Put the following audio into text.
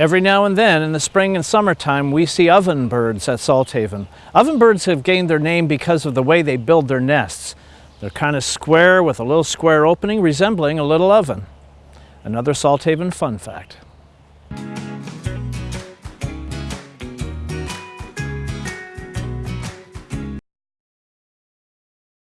Every now and then in the spring and summertime we see ovenbirds at Salthaven. Oven birds have gained their name because of the way they build their nests. They're kind of square with a little square opening resembling a little oven. Another Salthaven fun fact.